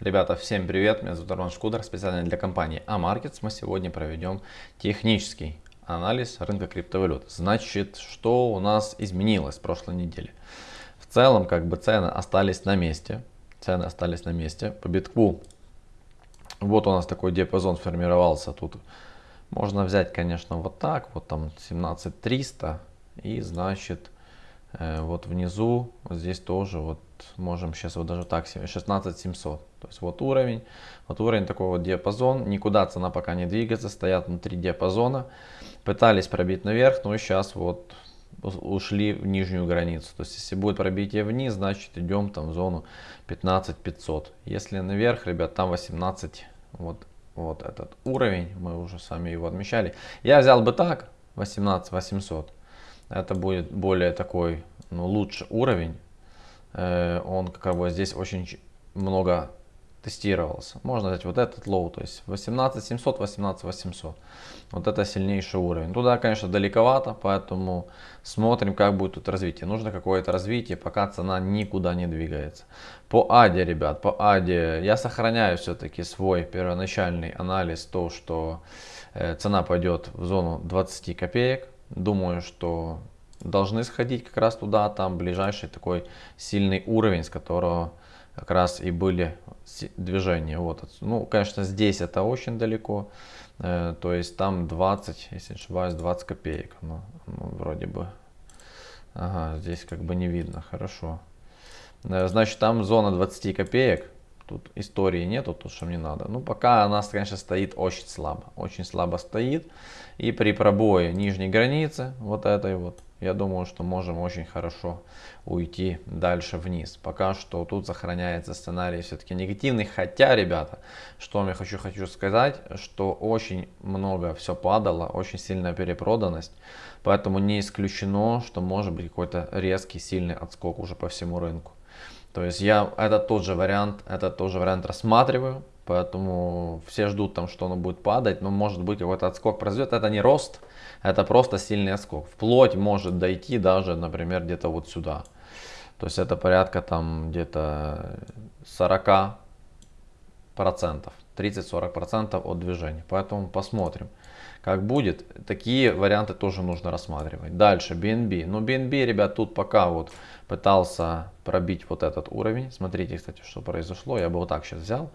Ребята, всем привет, меня зовут Роман Шкудер, специально для компании AMarkets. Мы сегодня проведем технический анализ рынка криптовалют. Значит, что у нас изменилось в прошлой неделе? В целом, как бы цены остались на месте. Цены остались на месте. По битку, вот у нас такой диапазон сформировался тут. Можно взять, конечно, вот так, вот там 17300 и значит вот внизу, вот здесь тоже вот можем сейчас вот даже так 16700. То есть вот уровень, вот уровень такой вот диапазон. Никуда цена пока не двигается, стоят внутри диапазона. Пытались пробить наверх, но сейчас вот ушли в нижнюю границу. То есть если будет пробитие вниз, значит идем там в зону 15500. Если наверх, ребят, там 18, вот, вот этот уровень, мы уже сами его отмечали. Я взял бы так, 18800 это будет более такой, ну, лучший уровень. Э, он как бы здесь очень много тестировался. Можно взять вот этот low, то есть 18700, 18800. Вот это сильнейший уровень. Туда, конечно, далековато, поэтому смотрим, как будет тут развитие. Нужно какое-то развитие, пока цена никуда не двигается. По АДе, ребят, по АДе я сохраняю все-таки свой первоначальный анализ, то, что э, цена пойдет в зону 20 копеек. Думаю, что должны сходить как раз туда, там ближайший такой сильный уровень, с которого как раз и были движения. Вот. Ну, конечно, здесь это очень далеко, э, то есть там 20, если не ошибаюсь, 20 копеек, ну, ну, вроде бы. Ага, здесь как бы не видно, хорошо. Э, значит, там зона 20 копеек, тут истории нету, тут что мне надо. Ну, пока она, конечно, стоит очень слабо, очень слабо стоит. И при пробое нижней границы, вот этой вот, я думаю, что можем очень хорошо уйти дальше вниз. Пока что тут сохраняется сценарий все-таки негативный. Хотя, ребята, что я хочу, хочу сказать, что очень много все падало, очень сильная перепроданность. Поэтому не исключено, что может быть какой-то резкий, сильный отскок уже по всему рынку. То есть я это тот же вариант, это тоже вариант рассматриваю. Поэтому все ждут там, что оно будет падать, но может быть какой-то отскок произойдет. Это не рост, это просто сильный отскок. Вплоть может дойти даже, например, где-то вот сюда. То есть это порядка там где-то 40 процентов, 30-40 процентов от движения. Поэтому посмотрим, как будет. Такие варианты тоже нужно рассматривать. Дальше BNB. Ну BNB, ребят, тут пока вот пытался пробить вот этот уровень. Смотрите, кстати, что произошло. Я бы вот так сейчас взял.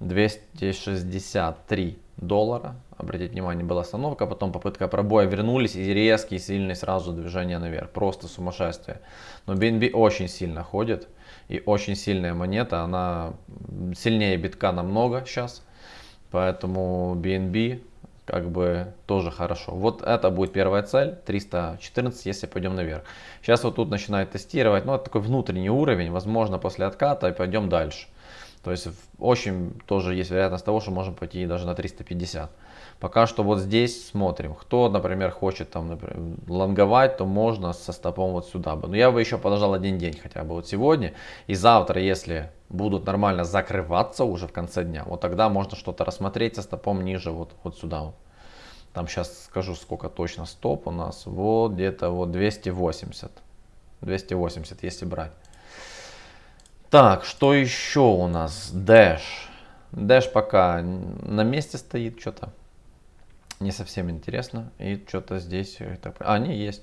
263 доллара. Обратите внимание, была остановка, потом попытка пробоя, вернулись и резкий, сильный сразу движение наверх. Просто сумасшествие. Но BNB очень сильно ходит и очень сильная монета. Она сильнее битка намного сейчас. Поэтому BNB как бы тоже хорошо. Вот это будет первая цель, 314, если пойдем наверх. Сейчас вот тут начинает тестировать, ну это такой внутренний уровень, возможно после отката и пойдем дальше. То есть очень тоже есть вероятность того, что можем пойти даже на 350. Пока что вот здесь смотрим. Кто, например, хочет там, например, лонговать, то можно со стопом вот сюда бы. Но я бы еще подождал один день хотя бы вот сегодня. И завтра, если будут нормально закрываться уже в конце дня, вот тогда можно что-то рассмотреть со стопом ниже вот, вот сюда вот. Там сейчас скажу, сколько точно стоп у нас. Вот где-то вот 280. 280, если брать. Так, что еще у нас? Dash. Dash пока на месте стоит что-то. Не совсем интересно. И что-то здесь... А, не, есть.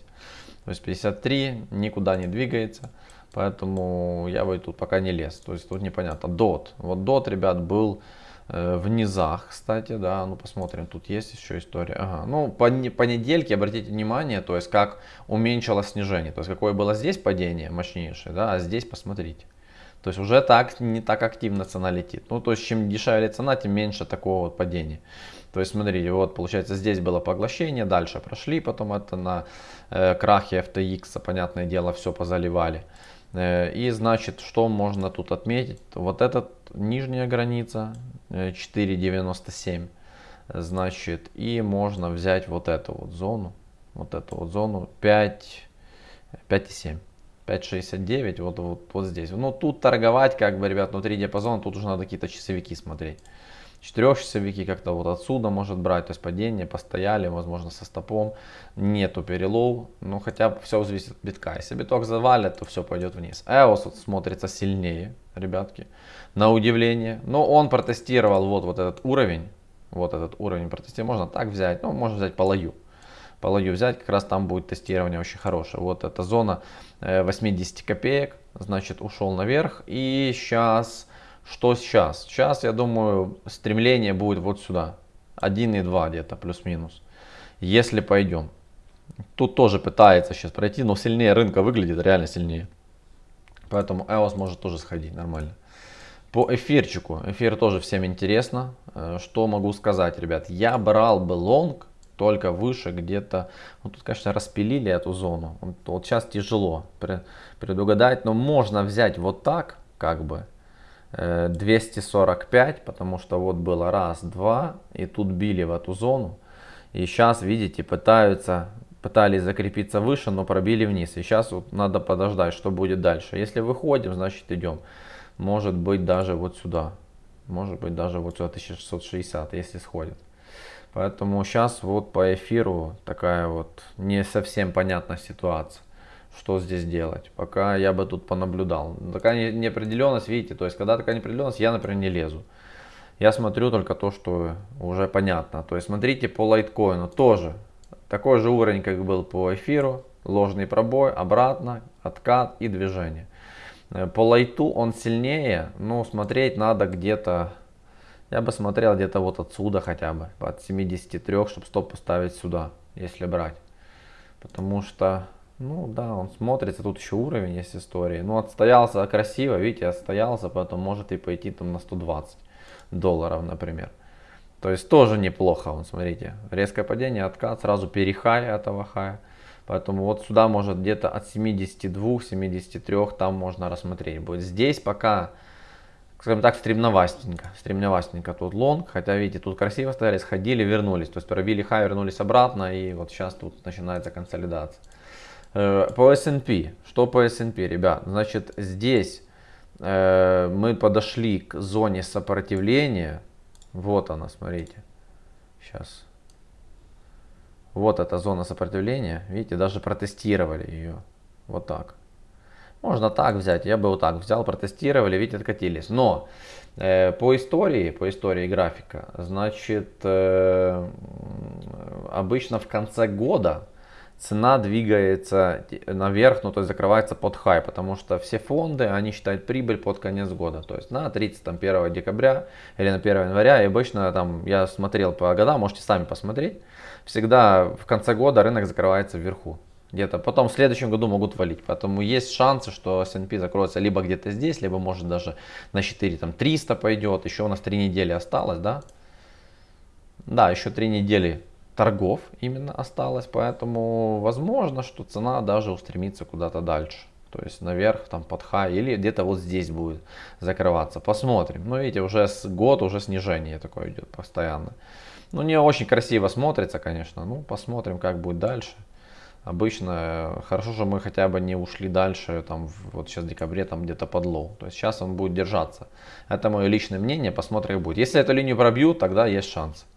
То есть 53, никуда не двигается. Поэтому я бы тут пока не лез. То есть тут непонятно. DOT. Вот DOT, ребят, был э, в низах, кстати, да, ну посмотрим, тут есть еще история. Ага. Ну, по, по недельке обратите внимание, то есть как уменьшилось снижение, то есть какое было здесь падение мощнейшее, да, а здесь посмотрите. То есть уже так не так активно цена летит. Ну, то есть чем дешевле цена, тем меньше такого вот падения. То есть смотрите, вот получается здесь было поглощение, дальше прошли, потом это на э, крахе FTX, понятное дело, все позаливали. Э, и значит, что можно тут отметить? Вот эта нижняя граница э, 4.97, значит, и можно взять вот эту вот зону, вот эту вот зону 5, 5.7. 5.69, вот, вот, вот здесь. Но тут торговать, как бы, ребят, внутри диапазона, тут уже надо какие-то часовики смотреть. Четырехчасовики как-то вот отсюда может брать, то есть падение, постояли, возможно со стопом, нету перелов, ну хотя все зависит от битка. Если биток завалит, то все пойдет вниз. EOS вот смотрится сильнее, ребятки, на удивление. Но он протестировал вот, вот этот уровень, вот этот уровень протестировал. Можно так взять, ну можно взять по лою. По лою взять, как раз там будет тестирование очень хорошее. Вот эта зона 80 э, копеек, значит ушел наверх. И сейчас что сейчас? Сейчас, я думаю, стремление будет вот сюда. 1,2 где-то, плюс-минус. Если пойдем. Тут тоже пытается сейчас пройти, но сильнее рынка выглядит, реально сильнее. Поэтому EOS может тоже сходить нормально. По эфирчику. Эфир тоже всем интересно. Э, что могу сказать, ребят. Я брал бы лонг только выше где-то. Ну, тут, конечно, распилили эту зону. Вот, вот сейчас тяжело предугадать. Но можно взять вот так, как бы. 245, э, потому что вот было раз, два, и тут били в эту зону. И сейчас, видите, пытаются, пытались закрепиться выше, но пробили вниз. И сейчас вот надо подождать, что будет дальше. Если выходим, значит идем. Может быть даже вот сюда. Может быть даже вот сюда 1660, если сходит. Поэтому сейчас вот по эфиру такая вот не совсем понятная ситуация что здесь делать. Пока я бы тут понаблюдал. Такая неопределенность, видите, то есть когда такая неопределенность, я, например, не лезу. Я смотрю только то, что уже понятно. То есть смотрите по лайткоину тоже. Такой же уровень, как был по эфиру. Ложный пробой, обратно, откат и движение. Э, по лайту он сильнее, но смотреть надо где-то, я бы смотрел где-то вот отсюда хотя бы, от 73, чтобы стоп поставить сюда, если брать. Потому что ну да, он смотрится, тут еще уровень есть истории. Ну отстоялся красиво, видите, отстоялся, поэтому может и пойти там на 120 долларов, например. То есть тоже неплохо, он смотрите, резкое падение, откат, сразу перехай этого хая. Поэтому вот сюда может где-то от 72, 73 там можно рассмотреть будет. Здесь пока, скажем так, стремновастенько, стремновастенько тут лонг, хотя видите, тут красиво стояли, сходили, вернулись. То есть пробили хай, вернулись обратно и вот сейчас тут начинается консолидация. Э, по S&P. Что по S&P, ребят? Значит, здесь э, мы подошли к зоне сопротивления. Вот она, смотрите. Сейчас. Вот эта зона сопротивления. Видите, даже протестировали ее. Вот так. Можно так взять. Я бы вот так взял, протестировали, видите, откатились. Но э, по истории, по истории графика, значит, э, обычно в конце года цена двигается наверх, ну то есть закрывается под хай, потому что все фонды, они считают прибыль под конец года, то есть на 31 декабря или на 1 января, и обычно там, я смотрел по годам, можете сами посмотреть, всегда в конце года рынок закрывается вверху, где-то потом в следующем году могут валить, поэтому есть шансы, что S&P закроется либо где-то здесь, либо может даже на 4, там 300 пойдет, еще у нас 3 недели осталось, да, да, еще 3 недели торгов именно осталось, поэтому возможно, что цена даже устремится куда-то дальше. То есть наверх, там под хай или где-то вот здесь будет закрываться. Посмотрим. Ну видите, уже с год уже снижение такое идет постоянно. Ну не очень красиво смотрится, конечно. Ну посмотрим, как будет дальше. Обычно э, хорошо, что мы хотя бы не ушли дальше, там вот сейчас в декабре там где-то под low. То есть сейчас он будет держаться. Это мое личное мнение, посмотрим будет. Если эту линию пробьют, тогда есть шанс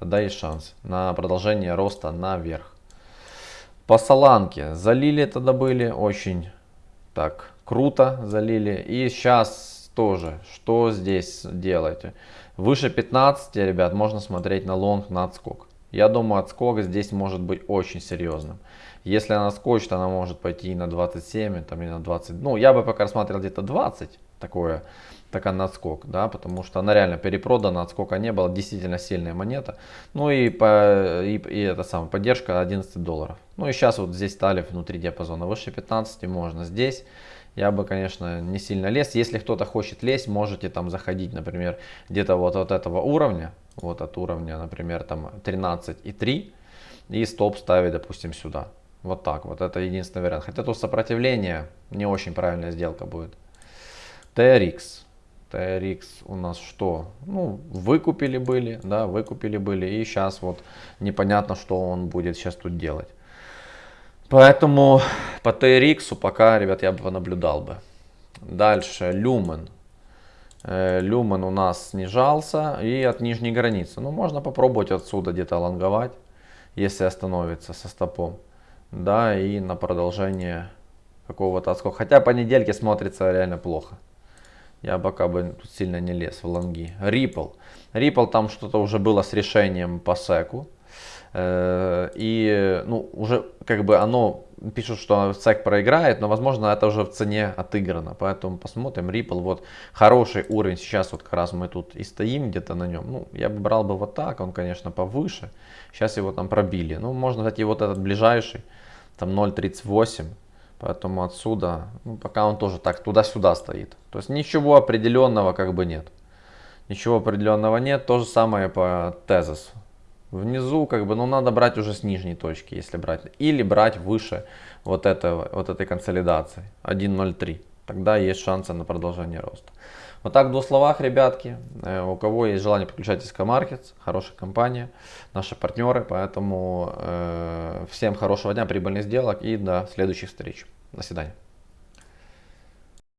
тогда есть шанс на продолжение роста наверх. По Соланке залили тогда были очень так круто залили. И сейчас тоже, что здесь делаете? Выше 15, ребят, можно смотреть на лонг, на отскок. Я думаю, отскок здесь может быть очень серьезным. Если она скочит, она может пойти и на 27, там, и на 20. Ну, я бы пока рассматривал где-то 20, такое такая на отскок, да, потому что она реально перепродана, отскока не было, действительно сильная монета. Ну и, по, и, и это самая поддержка 11 долларов. Ну и сейчас вот здесь стали внутри диапазона, выше 15 можно. Здесь я бы, конечно, не сильно лез. Если кто-то хочет лезть, можете там заходить, например, где-то вот от этого уровня, вот от уровня, например, там 13,3 и стоп ставить, допустим, сюда. Вот так вот, это единственный вариант. Хотя тут сопротивление не очень правильная сделка будет. TRX. TRX у нас что? Ну, выкупили были, да, выкупили были. И сейчас вот непонятно, что он будет сейчас тут делать. Поэтому по TRX пока, ребят, я бы наблюдал бы. Дальше, Lumen. Э, люмен у нас снижался и от нижней границы. Ну, можно попробовать отсюда где-то лонговать, если остановится со стопом. Да, и на продолжение какого-то отскока. Хотя по недельке смотрится реально плохо. Я пока бы тут сильно не лез в лонги. Ripple. Ripple там что-то уже было с решением по секу. Э, и ну, уже как бы оно пишут, что SEC проиграет, но возможно это уже в цене отыграно. Поэтому посмотрим. Ripple, вот хороший уровень. Сейчас вот как раз мы тут и стоим где-то на нем. Ну, я бы брал бы вот так, он, конечно, повыше. Сейчас его там пробили. Ну, можно, кстати, вот этот ближайший, там 0.38. Поэтому отсюда, ну, пока он тоже так туда-сюда стоит. То есть ничего определенного как бы нет. Ничего определенного нет. То же самое по тезису. Внизу как бы, ну надо брать уже с нижней точки, если брать. Или брать выше вот, этого, вот этой консолидации 1.03. Тогда есть шансы на продолжение роста. Вот так в двух словах, ребятки. Э, у кого есть желание, подключайтесь к Markets. Хорошая компания, наши партнеры. Поэтому э, всем хорошего дня, прибыльных сделок и до следующих встреч. До свидания.